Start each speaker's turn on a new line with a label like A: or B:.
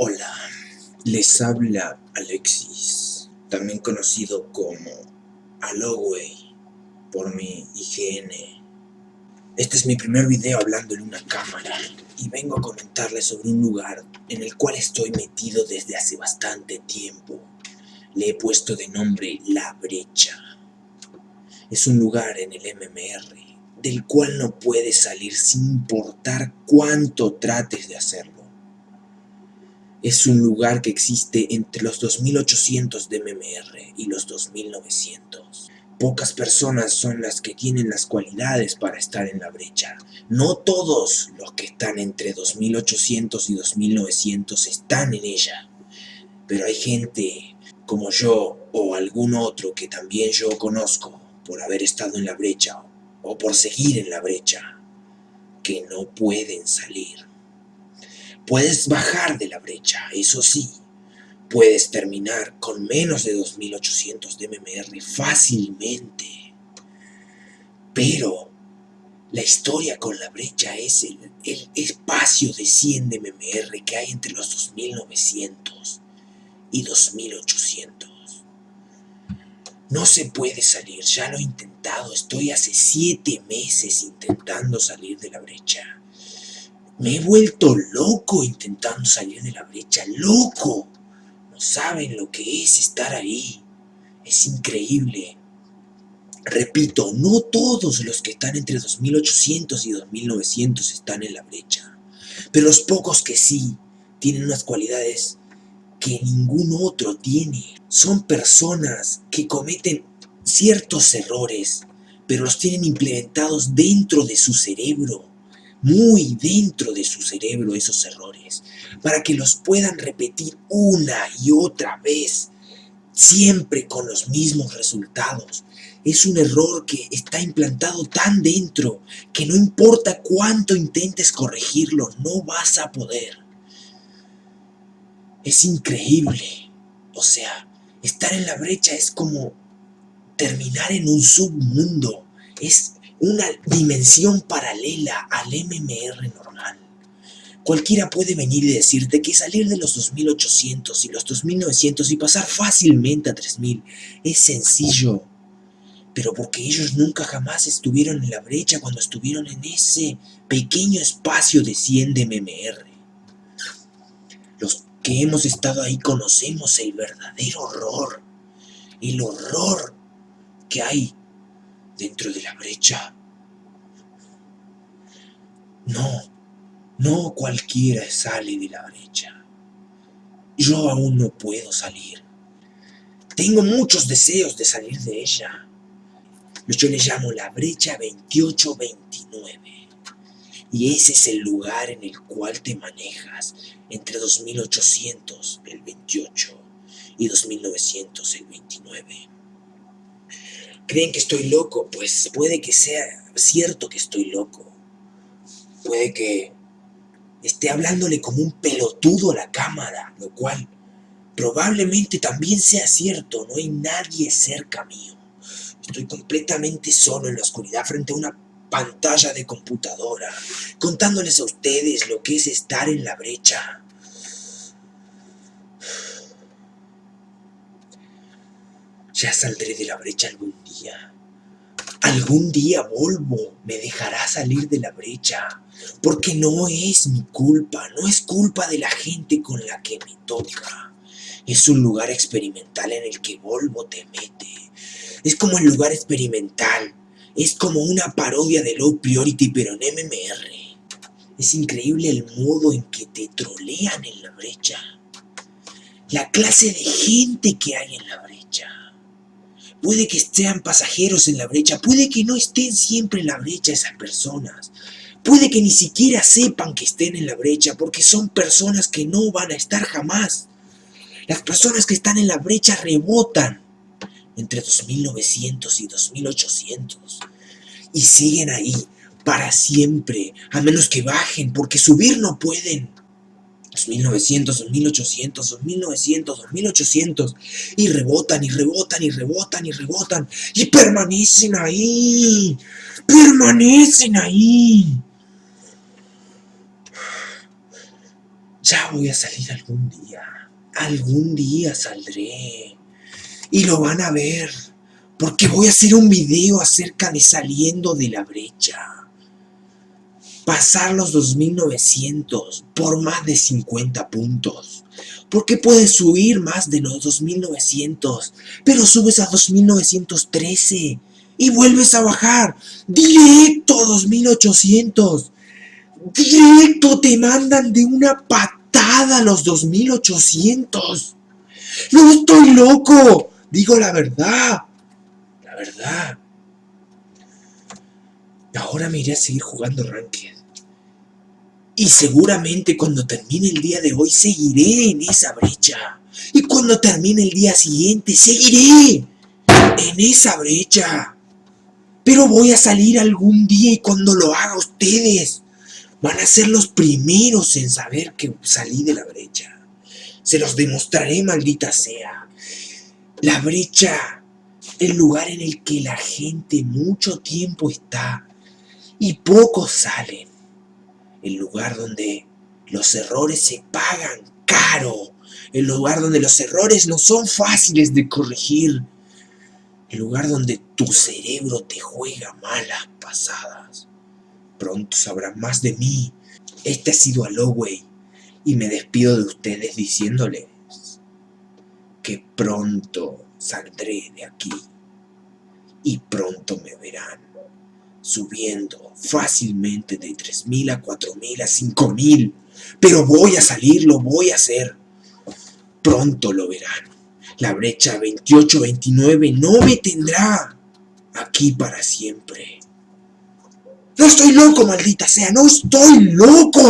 A: Hola, les habla Alexis, también conocido como Aloway por mi IGN. Este es mi primer video hablando en una cámara y vengo a comentarles sobre un lugar en el cual estoy metido desde hace bastante tiempo. Le he puesto de nombre La Brecha. Es un lugar en el MMR del cual no puedes salir sin importar cuánto trates de hacerlo. Es un lugar que existe entre los 2800 de MMR y los 2900. Pocas personas son las que tienen las cualidades para estar en la brecha. No todos los que están entre 2800 y 2900 están en ella. Pero hay gente como yo o algún otro que también yo conozco por haber estado en la brecha o por seguir en la brecha, que no pueden salir. Puedes bajar de la brecha, eso sí, puedes terminar con menos de 2800 de MMR fácilmente. Pero la historia con la brecha es el, espacio de 100 de MMR que hay entre los 2900 y 2800. No se puede salir, ya lo he intentado, estoy hace siete meses intentando salir de la brecha. Me he vuelto loco intentando salir de la brecha, loco. No saben lo que es estar ahí. Es increíble. Repito, no todos los que están entre 2800 y 2900 están en la brecha. Pero los pocos que sí tienen unas cualidades que ningún otro tiene. Son personas que cometen ciertos errores, pero los tienen implementados dentro de su cerebro, muy dentro de su cerebro esos errores, para que los puedan repetir una y otra vez, siempre con los mismos resultados. Es un error que está implantado tan dentro que no importa cuánto intentes corregirlo, no vas a poder. Es increíble. O sea, estar en la brecha es como terminar en un submundo. Es una dimensión paralela al MMR normal. Cualquiera puede venir y decirte que salir de los 2800 y los 2900 y pasar fácilmente a 3000 es sencillo. Pero porque ellos nunca jamás estuvieron en la brecha cuando estuvieron en ese pequeño espacio de 100 de MMR. Los que hemos estado ahí conocemos el verdadero horror, el horror que hay dentro de la brecha. No, no cualquiera sale de la brecha. Yo aún no puedo salir. Tengo muchos deseos de salir de ella. Yo le llamo la brecha 2829 y ese es el lugar en el cual te manejas entre 2800 el 28 y 2900 el 29. ¿Creen que estoy loco? Pues puede que sea cierto que estoy loco. Puede que esté hablándole como un pelotudo a la cámara, lo cual probablemente también sea cierto, no hay nadie cerca mío. Estoy completamente solo en la oscuridad frente a una pantalla de computadora, contándoles a ustedes lo que es estar en la brecha. Ya saldré de la brecha algún día. Algún día Volvo me dejará salir de la brecha, porque no es mi culpa, no es culpa de la gente con la que me toca. Es un lugar experimental en el que Volvo te mete. Es como el lugar experimental es como una parodia de Low Priority pero en MMR. Es increíble el modo en que te trolean en la brecha. La clase de gente que hay en la brecha. Puede que estén pasajeros en la brecha, puede que no estén siempre en la brecha esas personas. Puede que ni siquiera sepan que estén en la brecha porque son personas que no van a estar jamás. Las personas que están en la brecha rebotan entre 2900 y 2800 y siguen ahí para siempre, a menos que bajen, porque subir no pueden. 2900, 2800, 2900, 2800 y rebotan y rebotan y rebotan y rebotan y permanecen ahí, permanecen ahí. Ya voy a salir algún día. Algún día saldré. Y lo van a ver. Porque voy a hacer un video acerca de saliendo de la brecha. Pasar los 2900 por más de 50 puntos. Porque puedes subir más de los 2900. Pero subes a 2913. Y vuelves a bajar. Directo a 2800. Directo te mandan de una patada los 2800. No estoy loco. Digo la verdad. La verdad. Ahora me iré a seguir jugando Ranked. Y seguramente cuando termine el día de hoy seguiré en esa brecha. Y cuando termine el día siguiente seguiré en esa brecha. Pero voy a salir algún día y cuando lo haga ustedes van a ser los primeros en saber que salí de la brecha. Se los demostraré, maldita sea. La brecha, el lugar en el que la gente mucho tiempo está y pocos salen el lugar donde los errores se pagan caro, el lugar donde los errores no son fáciles de corregir, el lugar donde tu cerebro te juega malas pasadas. Pronto sabrán más de mí. Este ha sido Aloway y me despido de ustedes diciéndoles que pronto saldré de aquí y pronto me verán subiendo fácilmente de 3.000 a 4.000 a 5.000. Pero voy a salir, lo voy a hacer. Pronto lo verán. La brecha 28-29 no me tendrá aquí para siempre. No estoy loco, maldita sea, no estoy loco.